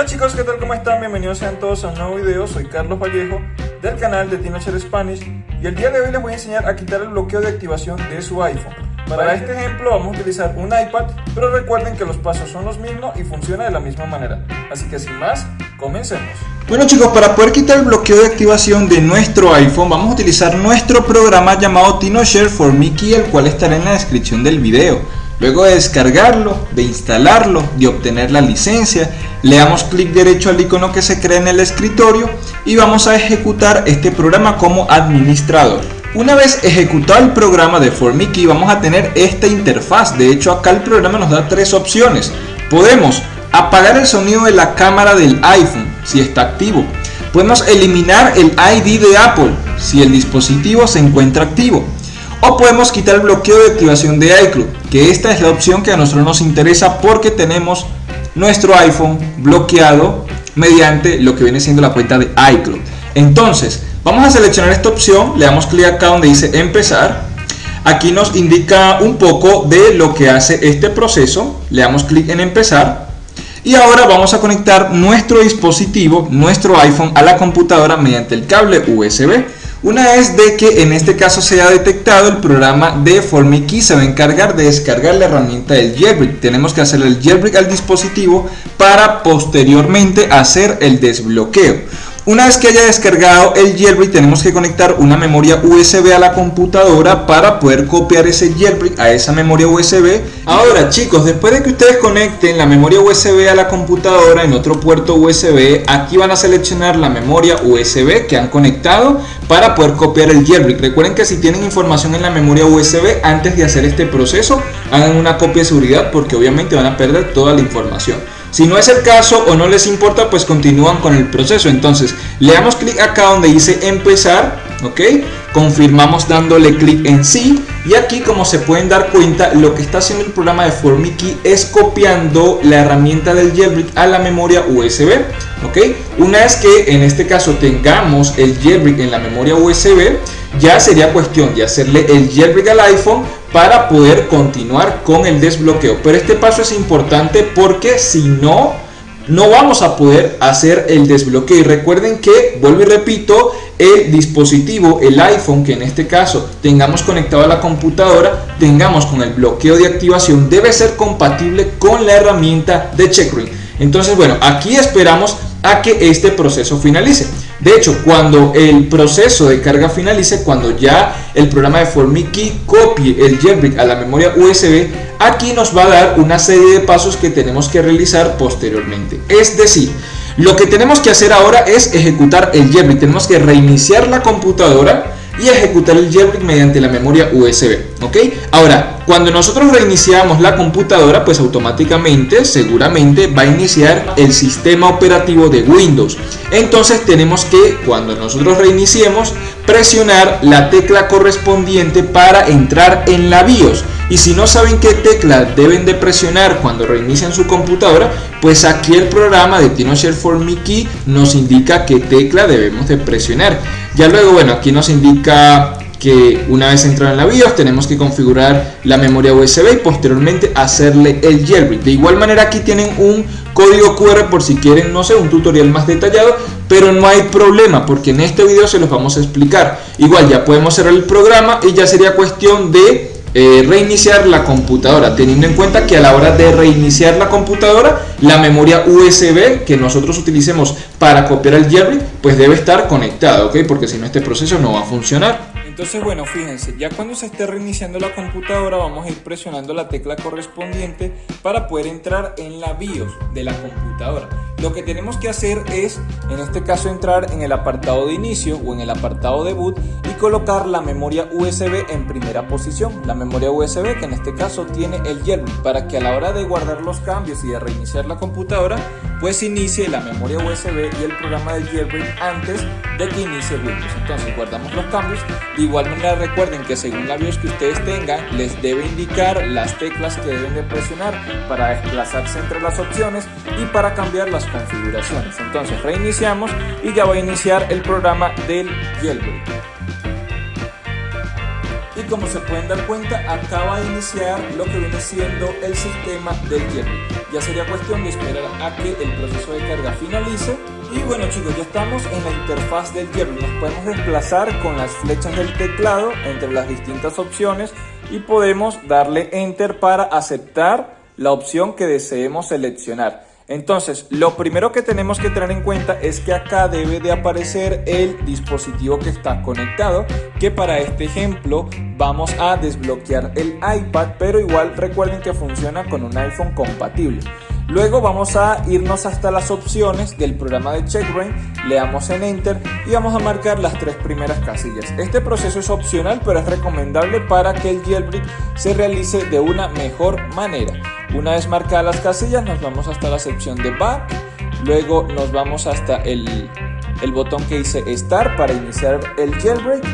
Hola chicos, ¿qué tal? ¿Cómo están? Bienvenidos sean todos a un nuevo video. Soy Carlos Vallejo del canal de TinoShare Spanish y el día de hoy les voy a enseñar a quitar el bloqueo de activación de su iPhone. Para este ejemplo vamos a utilizar un iPad, pero recuerden que los pasos son los mismos y funciona de la misma manera. Así que sin más, comencemos. Bueno chicos, para poder quitar el bloqueo de activación de nuestro iPhone vamos a utilizar nuestro programa llamado TinoShare for Mickey, el cual estará en la descripción del video. Luego de descargarlo, de instalarlo, de obtener la licencia, le damos clic derecho al icono que se crea en el escritorio y vamos a ejecutar este programa como administrador. Una vez ejecutado el programa de Formiki vamos a tener esta interfaz, de hecho acá el programa nos da tres opciones. Podemos apagar el sonido de la cámara del iPhone si está activo. Podemos eliminar el ID de Apple si el dispositivo se encuentra activo o podemos quitar el bloqueo de activación de iCloud, que esta es la opción que a nosotros nos interesa porque tenemos nuestro iPhone bloqueado mediante lo que viene siendo la cuenta de iCloud. Entonces, vamos a seleccionar esta opción, le damos clic acá donde dice empezar. Aquí nos indica un poco de lo que hace este proceso, le damos clic en empezar. Y ahora vamos a conectar nuestro dispositivo, nuestro iPhone, a la computadora mediante el cable USB. Una vez de que en este caso se ha detectado el programa de Formiki se va a encargar de descargar la herramienta del jailbreak. Tenemos que hacer el jailbreak al dispositivo para posteriormente hacer el desbloqueo. Una vez que haya descargado el jailbreak tenemos que conectar una memoria USB a la computadora para poder copiar ese jailbreak a esa memoria USB. Ahora chicos, después de que ustedes conecten la memoria USB a la computadora en otro puerto USB, aquí van a seleccionar la memoria USB que han conectado para poder copiar el jailbreak. Recuerden que si tienen información en la memoria USB antes de hacer este proceso, hagan una copia de seguridad porque obviamente van a perder toda la información. Si no es el caso o no les importa, pues continúan con el proceso. Entonces, le damos clic acá donde dice empezar, ¿ok? Confirmamos dándole clic en sí. Y aquí, como se pueden dar cuenta, lo que está haciendo el programa de Formiki es copiando la herramienta del jailbreak a la memoria USB, ¿ok? Una vez que en este caso tengamos el jailbreak en la memoria USB, ya sería cuestión de hacerle el jailbreak al iPhone para poder continuar con el desbloqueo. Pero este paso es importante porque si no, no vamos a poder hacer el desbloqueo. Y recuerden que, vuelvo y repito, el dispositivo, el iPhone, que en este caso tengamos conectado a la computadora, tengamos con el bloqueo de activación, debe ser compatible con la herramienta de Checkring. Entonces, bueno, aquí esperamos a que este proceso finalice. De hecho, cuando el proceso de carga finalice, cuando ya el programa de Formiki copie el jailbreak a la memoria USB, aquí nos va a dar una serie de pasos que tenemos que realizar posteriormente. Es decir, lo que tenemos que hacer ahora es ejecutar el jailbreak. Tenemos que reiniciar la computadora y ejecutar el jailbreak mediante la memoria USB. ¿Ok? Ahora, cuando nosotros reiniciamos la computadora, pues automáticamente, seguramente va a iniciar el sistema operativo de Windows. Entonces tenemos que, cuando nosotros reiniciemos, presionar la tecla correspondiente para entrar en la BIOS. Y si no saben qué tecla deben de presionar cuando reinician su computadora, pues aquí el programa de TinoShare for Mickey nos indica qué tecla debemos de presionar. Ya luego, bueno, aquí nos indica que una vez entrado en la BIOS tenemos que configurar la memoria USB y posteriormente hacerle el jailbreak. De igual manera aquí tienen un código QR por si quieren, no sé, un tutorial más detallado, pero no hay problema porque en este video se los vamos a explicar. Igual ya podemos cerrar el programa y ya sería cuestión de eh, reiniciar la computadora teniendo en cuenta que a la hora de reiniciar la computadora la memoria USB que nosotros utilicemos para copiar el jailbreak pues debe estar conectada ok porque si no este proceso no va a funcionar entonces bueno fíjense ya cuando se esté reiniciando la computadora vamos a ir presionando la tecla correspondiente para poder entrar en la BIOS de la computadora. Lo que tenemos que hacer es en este caso entrar en el apartado de inicio o en el apartado de boot y colocar la memoria USB en primera posición. La memoria USB que en este caso tiene el jailbreak para que a la hora de guardar los cambios y de reiniciar la computadora pues inicie la memoria USB y el programa del jailbreak antes de que inicie Windows. Entonces guardamos los cambios. De igual manera recuerden que según la BIOS que ustedes tengan les debe indicar las teclas que deben de presionar para desplazarse entre las opciones y para cambiar las configuraciones. Entonces reiniciamos y ya va a iniciar el programa del jailbreak. Y como se pueden dar cuenta acaba de iniciar lo que viene siendo el sistema del jailbreak. Ya sería cuestión de esperar a que el proceso de carga finalice y bueno chicos, ya estamos en la interfaz del jailbreak. Nos podemos desplazar con las flechas del teclado entre las distintas opciones y podemos darle enter para aceptar la opción que deseemos seleccionar. Entonces, lo primero que tenemos que tener en cuenta es que acá debe de aparecer el dispositivo que está conectado, que para este ejemplo vamos a desbloquear el iPad, pero igual recuerden que funciona con un iPhone compatible. Luego vamos a irnos hasta las opciones del programa de CheckBrain, le damos en Enter y vamos a marcar las tres primeras casillas. Este proceso es opcional pero es recomendable para que el jailbreak se realice de una mejor manera. Una vez marcadas las casillas nos vamos hasta la sección de Back, luego nos vamos hasta el, el botón que dice Start para iniciar el jailbreak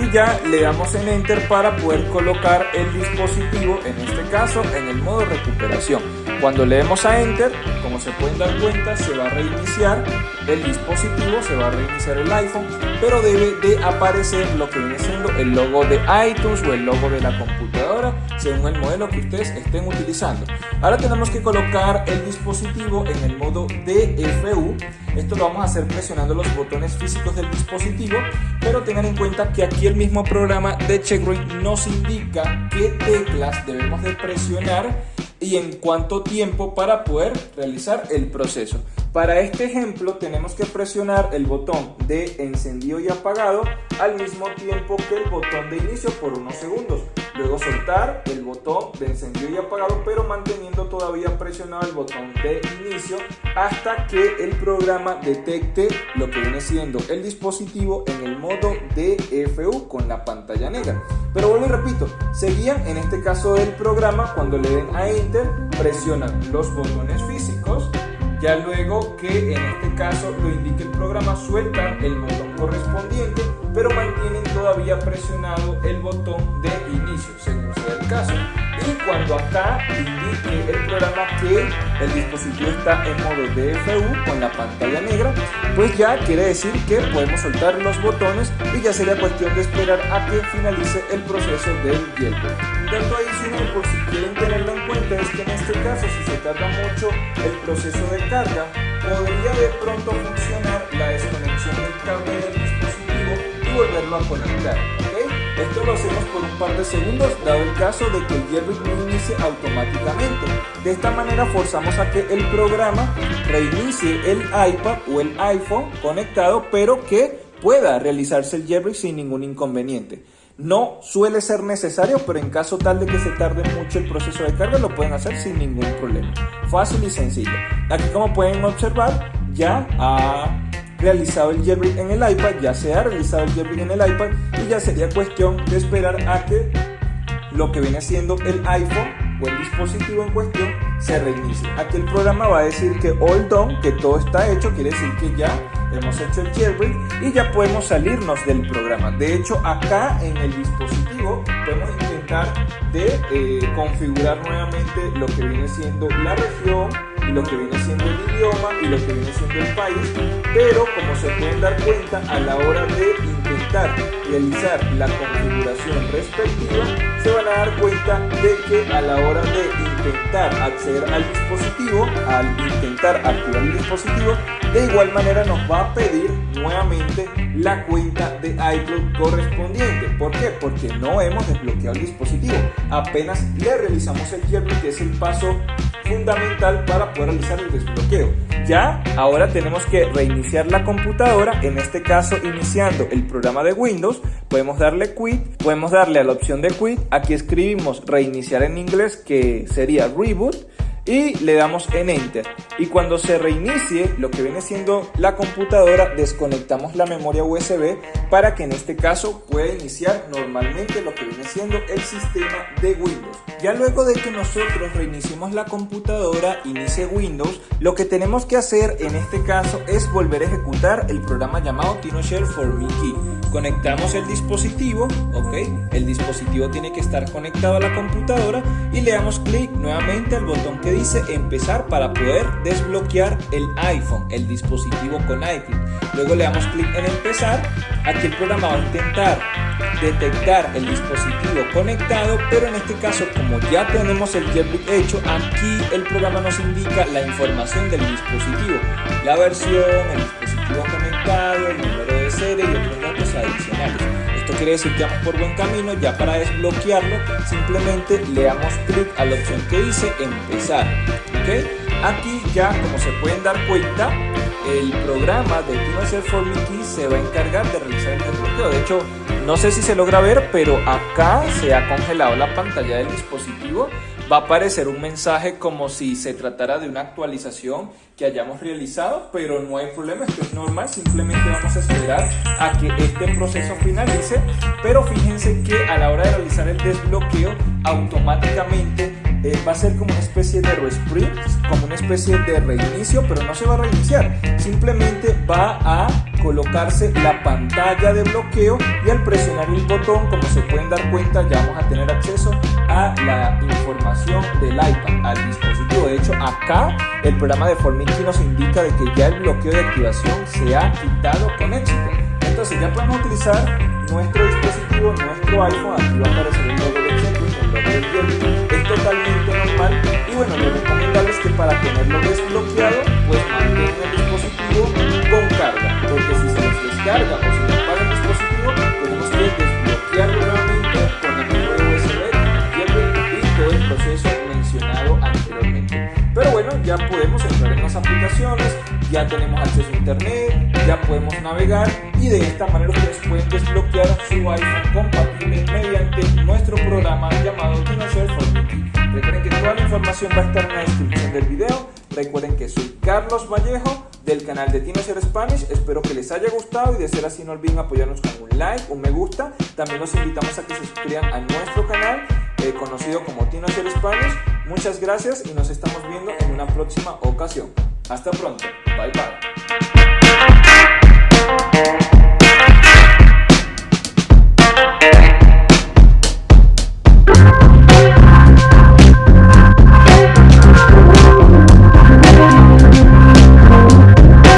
y ya le damos en Enter para poder colocar el dispositivo, en este caso en el modo recuperación. Cuando le demos a Enter, como se pueden dar cuenta, se va a reiniciar el dispositivo, se va a reiniciar el iPhone, pero debe de aparecer lo que viene siendo el logo de iTunes o el logo de la computadora, según el modelo que ustedes estén utilizando. Ahora tenemos que colocar el dispositivo en el modo DFU. Esto lo vamos a hacer presionando los botones físicos del dispositivo, pero tengan en cuenta que aquí el mismo programa de CheckRate nos indica qué teclas debemos de presionar y en cuánto tiempo para poder realizar el proceso. Para este ejemplo tenemos que presionar el botón de encendido y apagado al mismo tiempo que el botón de inicio por unos segundos. Luego soltar el botón de encendido y apagado pero manteniendo todavía presionado el botón de inicio hasta que el programa detecte lo que viene siendo el dispositivo en el modo DFU con la pantalla negra. Pero vuelvo y repito, seguían en este caso del programa cuando le den a Enter presionan los botones físicos ya luego que en este caso lo indique el programa sueltan el botón correspondiente pero mantienen todavía presionado el botón de inicio según sea el caso y cuando acá indique el programa que el dispositivo está en modo DFU con la pantalla negra pues ya quiere decir que podemos soltar los botones y ya sería cuestión de esperar a que finalice el proceso del jailbreak. Un dato adicional por si quieren tenerlo en cuenta es que en este caso si se tarda mucho el proceso de carga podría de pronto funcionar la desconexión del cable del dispositivo y volverlo a conectar. Esto lo hacemos por un par de segundos dado el caso de que el jailbreak no inicie automáticamente. De esta manera forzamos a que el programa reinicie el iPad o el iPhone conectado pero que pueda realizarse el jailbreak sin ningún inconveniente. No suele ser necesario, pero en caso tal de que se tarde mucho el proceso de carga, lo pueden hacer sin ningún problema. Fácil y sencillo. Aquí como pueden observar, ya ha realizado el jailbreak en el iPad, ya se ha realizado el jailbreak en el iPad y ya sería cuestión de esperar a que lo que viene siendo el iPhone o el dispositivo en cuestión se reinicie. Aquí el programa va a decir que all done, que todo está hecho, quiere decir que ya hemos hecho el jailbreak y ya podemos salirnos del programa. De hecho, acá en el dispositivo podemos intentar de eh, configurar nuevamente lo que viene siendo la región lo que viene siendo el idioma y lo que viene siendo el país, pero como se pueden dar cuenta a la hora de intentar realizar la configuración respectiva, se van a dar cuenta de que a la hora de intentar acceder al dispositivo, al intentar activar el dispositivo, de igual manera nos va a pedir nuevamente la cuenta de iCloud correspondiente. ¿Por qué? Porque no hemos desbloqueado el dispositivo. Apenas le realizamos el jailbreak, que es el paso fundamental para poder realizar el desbloqueo. Ya, ahora tenemos que reiniciar la computadora, en este caso iniciando el programa de Windows, podemos darle quit, podemos darle a la opción de quit, aquí escribimos reiniciar en inglés que sería reboot y le damos en enter. Y cuando se reinicie lo que viene siendo la computadora desconectamos la memoria USB para que en este caso pueda iniciar normalmente lo que viene siendo el sistema de Windows. Ya luego de que nosotros reiniciemos la computadora inicie Windows lo que tenemos que hacer en este caso es volver a ejecutar el programa llamado TinoShare for Mickey conectamos el dispositivo ok el dispositivo tiene que estar conectado a la computadora y le damos clic nuevamente al botón que dice empezar para poder desbloquear el iPhone, el dispositivo con iCloud. Luego le damos clic en empezar. Aquí el programa va a intentar detectar el dispositivo conectado, pero en este caso como ya tenemos el jailbreak hecho, aquí el programa nos indica la información del dispositivo, la versión, el dispositivo conectado, el número de serie y otros datos adicionales. Quiere decir que vamos por buen camino, ya para desbloquearlo simplemente le damos clic a la opción que dice empezar. ¿ok? Aquí ya como se pueden dar cuenta, el programa de TeamShare for Mickey se va a encargar de realizar el desbloqueo. De hecho, no sé si se logra ver, pero acá se ha congelado la pantalla del dispositivo. Va a aparecer un mensaje como si se tratara de una actualización que hayamos realizado, pero no hay problema, esto es normal, simplemente vamos a esperar a que este proceso finalice, pero fíjense que a la hora de realizar el desbloqueo, automáticamente eh, va a ser como una especie de resprint, como una especie de reinicio, pero no se va a reiniciar, simplemente va a colocarse la pantalla de bloqueo y al presionar el botón, como se pueden dar cuenta, ya vamos a tener acceso la información del iPad, al dispositivo. De hecho, acá el programa de Formiki nos indica de que ya el bloqueo de activación se ha quitado con éxito. Entonces ya podemos utilizar nuestro dispositivo, nuestro iPhone, aquí va a aparecer el logo de Checkpoint, el logo es totalmente normal y bueno, lo recomendable es que para tenerlo desbloqueado, pues mantenga el dispositivo con carga, porque si se descarga ya podemos entrar en las aplicaciones, ya tenemos acceso a internet, ya podemos navegar y de esta manera ustedes pueden desbloquear su iPhone compatible mediante nuestro programa llamado TinoShare for Mickey. Recuerden que toda la información va a estar en la descripción del video. Recuerden que soy Carlos Vallejo del canal de TinoShare Spanish. Espero que les haya gustado y de ser así no olviden apoyarnos con un like, un me gusta. También los invitamos a que se suscriban a nuestro canal eh, conocido como TinoShare Spanish. Muchas gracias y nos estamos viendo en una próxima ocasión. Hasta pronto. Bye bye.